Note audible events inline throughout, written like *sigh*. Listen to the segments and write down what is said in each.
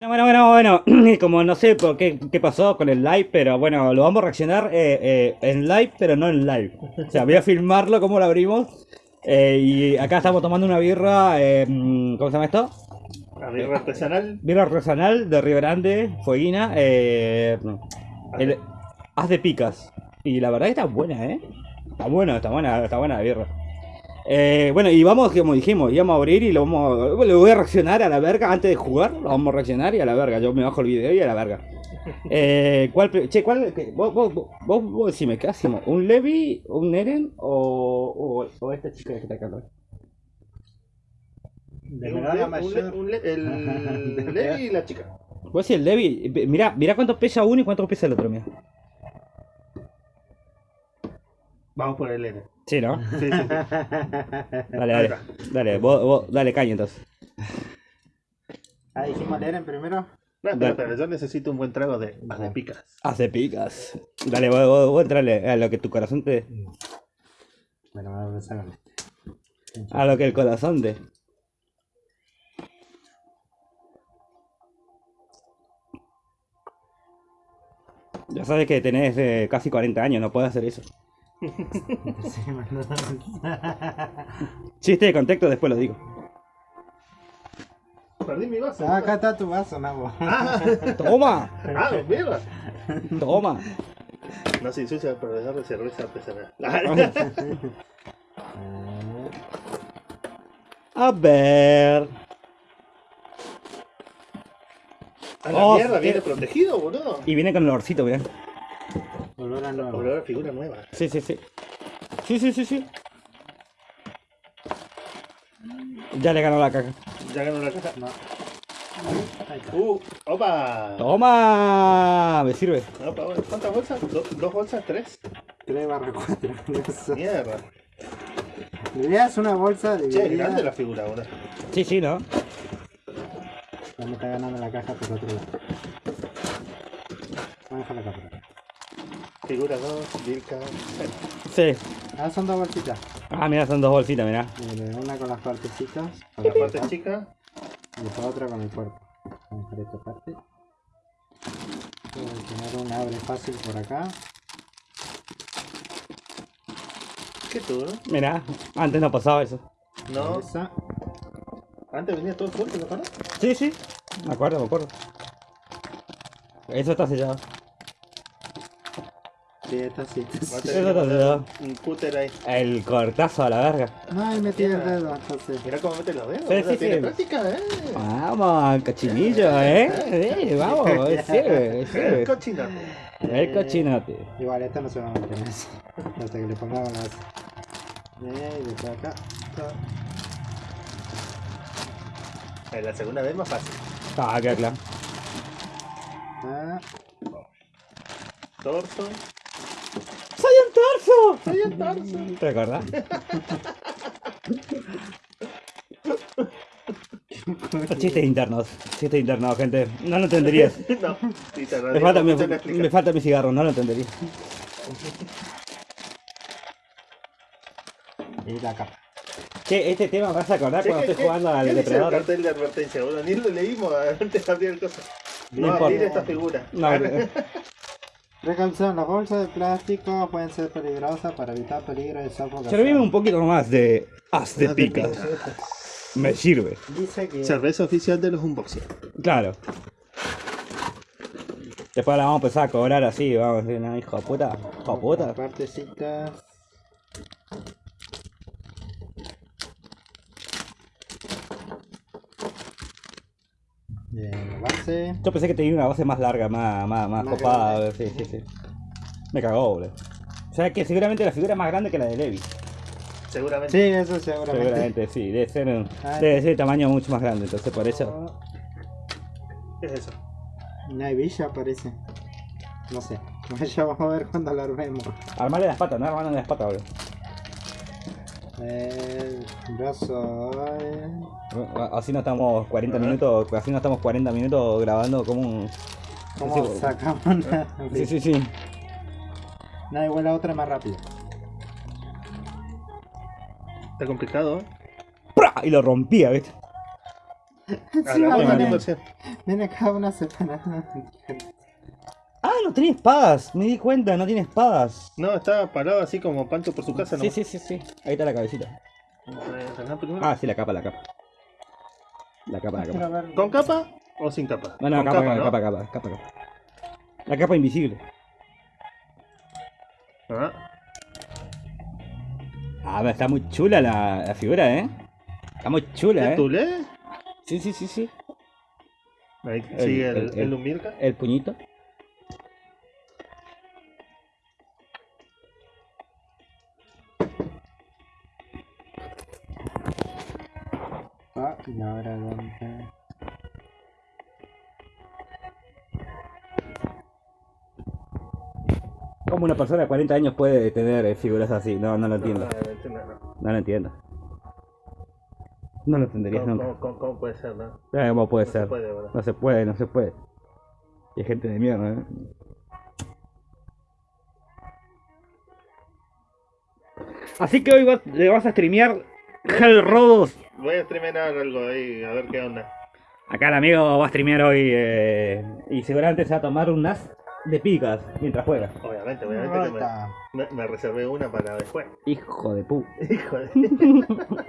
Bueno, bueno, bueno, *clears throat* como no sé por qué, qué pasó con el live, pero bueno, lo vamos a reaccionar eh, eh, en live, pero no en live. O sea, voy a filmarlo como lo abrimos. eh, y acá estamos tomando una birra, eh, ¿cómo se llama esto? La birra artesanal. Birra artesanal de Río Grande, Fueguina, eh, haz de picas. Y la verdad que está buena, ¿eh? Está buena, está buena, está buena la birra. Eh, bueno, y vamos, como dijimos, íbamos a abrir y lo vamos a, le voy a reaccionar a la verga antes de jugar. Lo vamos a reaccionar y a la verga. Yo me bajo el video y a la verga. Eh, ¿cuál, che, ¿cuál? qué? Vos, vos, vos, vos, vos decime, ¿qué hacemos? ¿Un Levi, un Eren o, o, o esta chica que está acá? De Un le- un le- un le- el *laughs* Levi y la chica. Vos decís el Levi, mirá, mirá cuánto pesa uno y cuánto pesa el otro, mira. Vamos por el N. Sí, ¿no? Sí, sí, sí. *laughs* Dale, dale. Dale, vos, vos, dale caña entonces. Ah, dijimos leer en primero. No, pero, pero yo necesito un buen trago de, de picas. Hace picas. Dale, vos, vos, vos entrale a lo que tu corazón te. Bueno, vamos a empezar con este. A lo que el corazón te. Ya sabes que tenés eh, casi 40 años, no puedes hacer eso. *laughs* Chiste de contexto, después lo digo. Perdí mi vaso. Ah, acá está tu vaso, Nabo. Ah, ¡Toma! ah, mierda. ¡Toma! No se ensucia el proveedor de cerveza artesanal. Eh, A ver. A la Oh, mierda, viene protegido, boludo. Y viene con el olorcito, mirá. Olor a nuevo. Olor a figura nueva. Sí, sí, sí. Sí, sí, sí, sí. Ya le ganó la caja. Ya ganó la caja. No. Ahí está. Uh, opa. ¡Toma! Me sirve. Opa. ¿Cuántas bolsas? ¿Do- ¿Dos bolsas? ¿Tres? 3 barra 4. Eso. Mierda. La es una bolsa Che, es dividida. grande la figura ahora. Sí, sí, ¿no? Me está ganando la caja por otro lado. Vamos a dejar por acá. Figura 2, Vilca. Sí. Ah, son dos bolsitas. Ah, mira, son dos bolsitas, mira. Una con las partecitas. Con La la parte parte chica. Y después otra con el cuerpo. Vamos a dejar esta parte. Voy a tener un abre fácil por acá. ¿Qué tú, no? Mira, antes no pasaba eso. No, Esa. antes venía todo fuerte, ¿no para? Sí, sí. Me acuerdo, me acuerdo. Eso está sellado. Sí, está sellado. un cúter ahí. El cortazo a la verga. Ay, metí el dedo, entonces. Mira cómo mete los dedos. Sí, sí, tiene sí. práctica, eh. Vamos, cochinillo, ¿eh? Sí, vamos, sirve, *laughs* El sirve. cochinote. El cochinote. Igual esta no se va a meter en eso. Hasta que le pongamos las. Eh, y después acá. En la segunda vez más fácil. Ah, queda claro. Ah, Torso. ¡Soy un torso! Soy el torso. ¿Te acordás? *laughs* Chistes internos, chistes internos, gente. No lo entenderías. *laughs* No, sí, te Me falta, me, te falta mi cigarro, no lo entendería. y la capa. Che, este tema vas a acordar cuando ¿qué- estoy qué- jugando al ¿qué dice el depredador. cartel de advertencia, boludo? Ni lo leímos *laughs* antes de abrir el coso. No No, abrir esta figura. No, Precaución, las bolsas de plástico pueden ser peligrosas para evitar peligro de sofocación. servime un poquito más de haz de picas. Me sirve. Dice que Cerveza oficial de los unboxing. Claro. Después la vamos a empezar a cobrar así, vamos a decir, no, hijo de puta, hijo de puta. partecitas. Bien, la base. Yo pensé que tenía una base más larga, más, más, más Más copada, grande. sí, sí, sí. Me cagó, boludo. O sea que seguramente la figura es más grande que la de Levi. Seguramente. Sí, eso seguramente. Seguramente, sí, debe ser, un- Ah. debe ser de tamaño mucho más grande, entonces por eso. ¿Qué es eso? Una hebilla parece. No sé. *laughs* Ya vamos a ver cuando la armemos. Armarle las patas, no armarle las patas, boludo. El brazo. eh, Así no estamos 40 minutos, así no estamos 40 minutos grabando como un... ¿Cómo Sí, sacamos *laughs* una? Sí, sí, sí. No, igual la otra es más rápida. Está complicado, ¿eh? ¡Pra! Y lo rompía, ¿viste? *laughs* Hagamos la viene, viene cada una separada. *laughs* No tiene espadas. Me di cuenta, no tiene espadas. No, estaba parado así como Pancho por su casa, ¿no? Sí, sí, sí, sí. Ahí está la cabecita. Ah, sí, la capa, la capa. La capa, la capa. ¿Con capa o sin capa? No, no, capa, capa, ¿no? capa, capa, capa, capa. La capa invisible. Ah, Ah, pero está muy chula la, la figura, ¿eh? Está muy chula, ¿Es ¿eh? Tule? Sí, sí, sí, sí. Ahí sigue el, el- el. El puñito. Y ahora dónde. ¿Cómo una persona de 40 años puede tener eh, figuras así? No, no lo entiendo. No entiendo, no. No lo entiendo. No lo entenderías ¿Cómo, nunca. cómo- puede ser, no? Eh, ¿Cómo puede No ser? se puede. No se puede, no se puede. Y hay gente de mierda, ¿eh? Así que hoy vas- le vas a streamear Hell Rodos. Voy a streamear algo ahí, a ver qué onda. Acá el amigo va a streamear hoy eh, y seguramente se va a tomar un as de picas mientras juega. Obviamente, obviamente que me, me, me reservé una para después. Hijo de pu. *laughs* Hijo de... *laughs*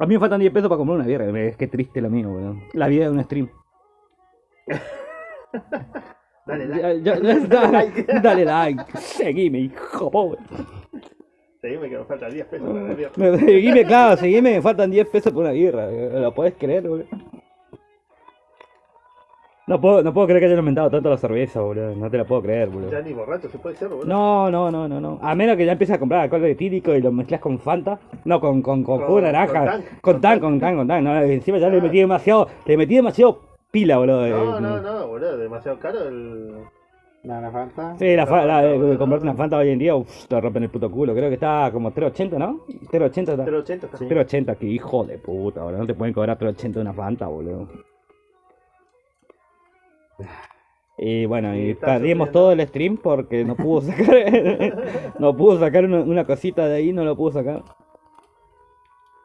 A mí me faltan 10 pesos para comprar una birra. Es que triste lo mío, boludo. La vida de un stream. Dale, *laughs* dale. Ya- ya- dale, dale like. Seguime, hijo pobre. Seguime que me faltan 10 pesos para viernes. Me- Seguime, claro, seguime, me faltan 10 pesos por una birra. ¿Lo puedes creer, boludo? No puedo, no puedo creer que hayan aumentado tanto la cerveza, boludo. No te la puedo creer, boludo. Ya ni borracho se puede ser, boludo. No, no, no, no, no. A menos que ya empieces a comprar alcohol etílico y lo mezclas con Fanta. No, con, con, con, jugo de naranja. con tan. Con tan, con tan, con tan. No, encima ya le Ah. metí demasiado, le metí demasiado pila, boludo. No, Eh, no, no, boludo, demasiado caro el... No, la falta. Sí, la, fa- la- eh, comprarte una Fanta hoy en día, uff, te rompen el puto culo. Creo que está como 3.80, ¿no? 3.80 está. 0.80 casi. 3.80, que hijo de puta, boludo. No te pueden cobrar 3.80 de una Fanta, boludo. Y bueno, Y y está perdimos todo el stream porque no pudo sacar *laughs* no pudo sacar una, una cosita de ahí, no lo pudo sacar.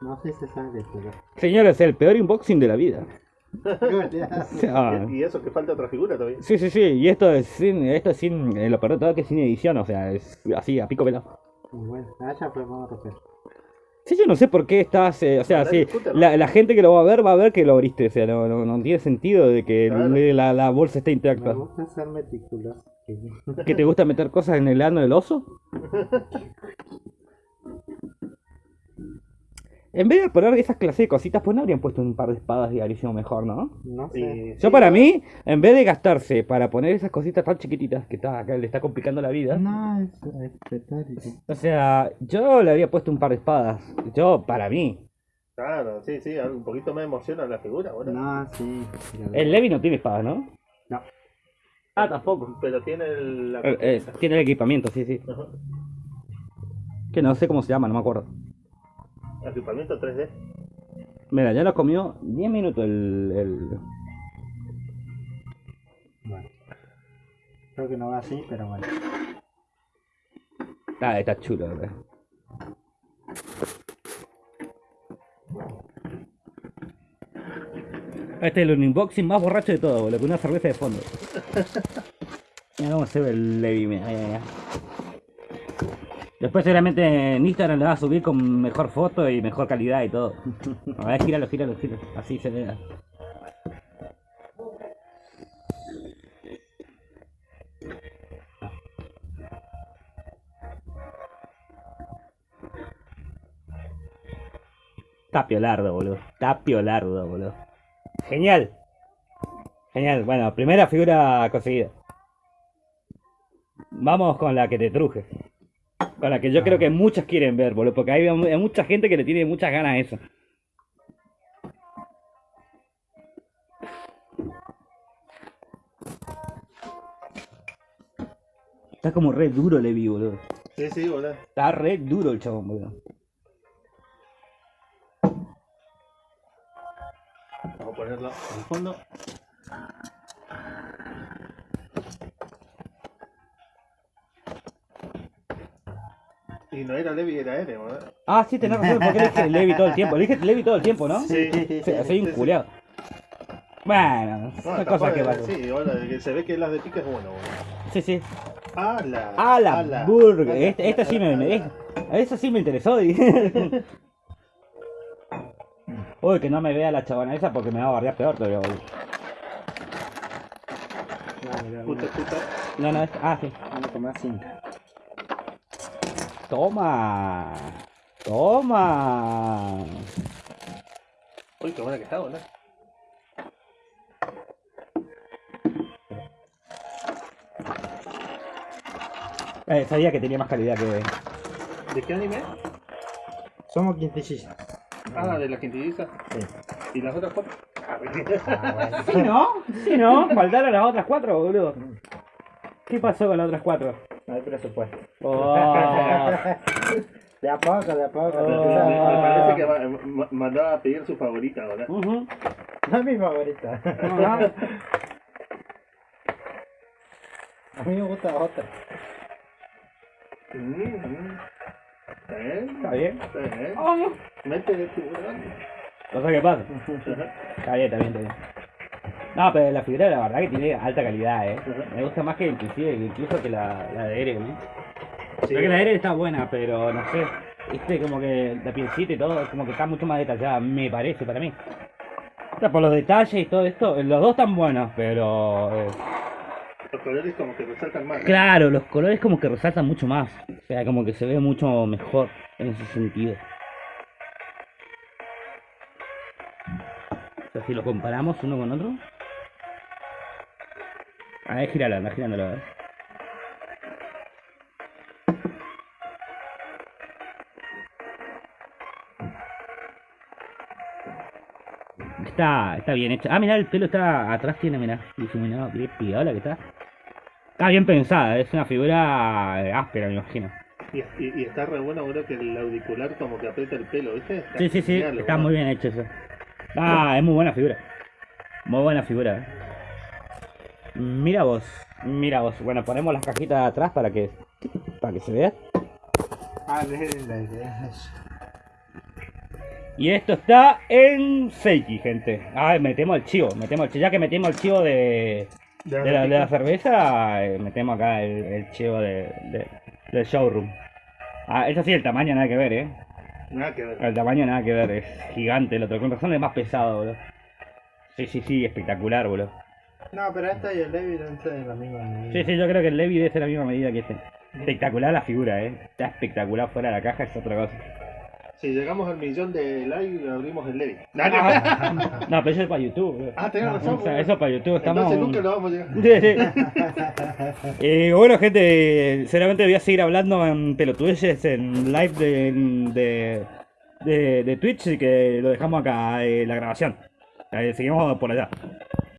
No sé si se sabe, pero. Señores, el peor unboxing de la vida. Sea, *laughs* Y, y eso que falta otra figura todavía. sí, sí, sí, y esto es sin, esto es sin, eh, lo peor de todo es que es sin edición, o sea, es así, a pico pelado. Bueno, ah, ya pues vamos a. Sí, yo no sé por qué estás, eh, o sea, sí, la, la gente que lo va a ver va a ver que lo abriste, o sea, no, no, no tiene sentido de que Claro. la, la bolsa esté Me intacta. gusta ser meticuloso. ¿Que te gusta meter cosas en el ano del oso? *laughs* En vez de poner esas clases de cositas, pues no habrían puesto un par de espadas y habría sido mejor, ¿no? No sé. Y, Yo para mí, en vez de gastarse para poner esas cositas tan chiquititas que está acá le está complicando la vida, No, es, es o sea, yo le habría puesto un par de espadas. Yo, para mí. Claro, sí, sí, un poquito más emociona la figura, boludo. No, sí. El Levi no tiene espadas, ¿no? No. Ah, tampoco. Pero tiene el, la... Eh, eh, tiene el equipamiento, sí, sí. Ajá. Que no sé cómo se llama, no me acuerdo. Equipamiento 3D. Mira, ya nos comió 10 minutos el, el... Bueno. Creo que no va así, pero bueno. Ah, está chulo, ¿verdad? Este es el unboxing más borracho de todo, boludo, con una cerveza de fondo. *laughs* Mira cómo se ve el Levi, mira, mira, mira. Después seguramente en Instagram le va a subir con mejor foto y mejor calidad y todo. *laughs* A ver, gíralo, gíralo, gíralo. Así se ve. Está piolardo, boludo. Está piolardo, boludo. Genial. Genial. Bueno, primera figura conseguida. Vamos con la que te truje. La que yo creo que muchos quieren ver, boludo. Porque hay, hay mucha gente que le tiene muchas ganas a eso. Está como re duro Levi, boludo. Sí, sí, boludo. Está re duro el chabón, boludo. Vamos a ponerlo al fondo. Y no era Levi, era Eren, ¿no? Ah, sí, tenés razón, porque le dije Levi todo el tiempo. Le dije Levi todo el tiempo, ¿no? Sí, sí, sí, Sí, sí, soy un sí, sí. culiado. Bueno, No, son cosas que es- pasan. Sí, bueno, de que se ve que las de pica es bueno, bueno. Sí, sí. ¡Ala! ¡A la ala, burger! ala, Esta, esta sí me, ala, me- ala. esa sí me interesó. *laughs* Uy, que no me vea la chabona esa porque me va a bardear peor todavía. boludo. Puta, puta. No, no, es... Ah, sí. Vamos a tomar cinta. Toma. Toma. Uy, qué buena que está, ¿no? Eh, sabía que tenía más calidad que... ¿De qué anime? Somos quintillizas. Ah, de la quintilliza. Sí. ¿Y las otras cuatro? Ah, bueno. Sí, ¿no? Sí, ¿no? Faltaron las otras cuatro, boludo. ¿Qué pasó con las otras cuatro? No hay presupuesto. Oh. *laughs* De a poco, de a poco. Oh. Me, parece que ma- mandaba a pedir su favorita ahora. Ujú. No es mi favorita. *laughs* A mí me gusta otra. Mm, mm. ¿Eh? Está bien. Oh. Mete de tiburón. Cosa que pasa. Ajá. Está bien, está bien, está bien. No, pero la figura la verdad que tiene alta calidad, eh. Me gusta más que inclusive incluso que la, la de Eren, eh. Sí. Creo que la de Eren está buena, pero no sé. Viste, como que la pielcita y todo, como que está mucho más detallada, me parece, para mí. O sea, por los detalles y todo esto, los dos están buenos, pero... eh, Los colores como que resaltan más. ¿no? Claro, los colores como que resaltan mucho más. O sea, como que se ve mucho mejor en ese sentido. O sea, si lo comparamos uno con otro. A ver, gíralo, anda girándolo, a ver. Está, está bien hecho. Ah, mirá, el pelo está atrás, tiene, mirá, difuminado, qué piola que está. Está bien pensada, es una figura eh, áspera, me imagino. Y, y- y está re bueno, bro, que el auricular como que aprieta el pelo, ¿viste? Está Sí, sí, sí, está muy bien hecho eso. Ah, es muy buena figura. Muy buena figura. Mira vos, mira vos. Bueno, ponemos las cajitas de atrás para que para que se vea. Ah. Y esto está en Seiki, gente. Ah, metemos el chivo, metemos el chivo. Ya que metimos el chivo de, De de, la, de la cerveza, eh, metemos acá el, el chivo de, de- del showroom. Ah, eso sí, el tamaño nada que ver, eh. Nada que ver. El tamaño nada que ver, es gigante el otro. Con razón es más pesado, boludo. Sí, sí, sí, espectacular, boludo. No, pero esta y el Levi deben ser de la misma medida. Sí, sí, yo creo que el Levi debe ser la misma medida que este. Espectacular la figura, eh. Está espectacular fuera de la caja, es otra cosa. Si llegamos al millón de likes, abrimos el Levi. *laughs* No, pero eso es para YouTube, boludo. Ah, tenés razón. O sea, bro. eso es para YouTube, estamos... Entonces nunca lo vamos a llegar. *laughs* Sí, sí. Eh, bueno, gente, seguramente voy a seguir hablando en pelotudeces en live de, de, de, de Twitch y que lo dejamos acá, eh, la grabación. Eh, seguimos por allá.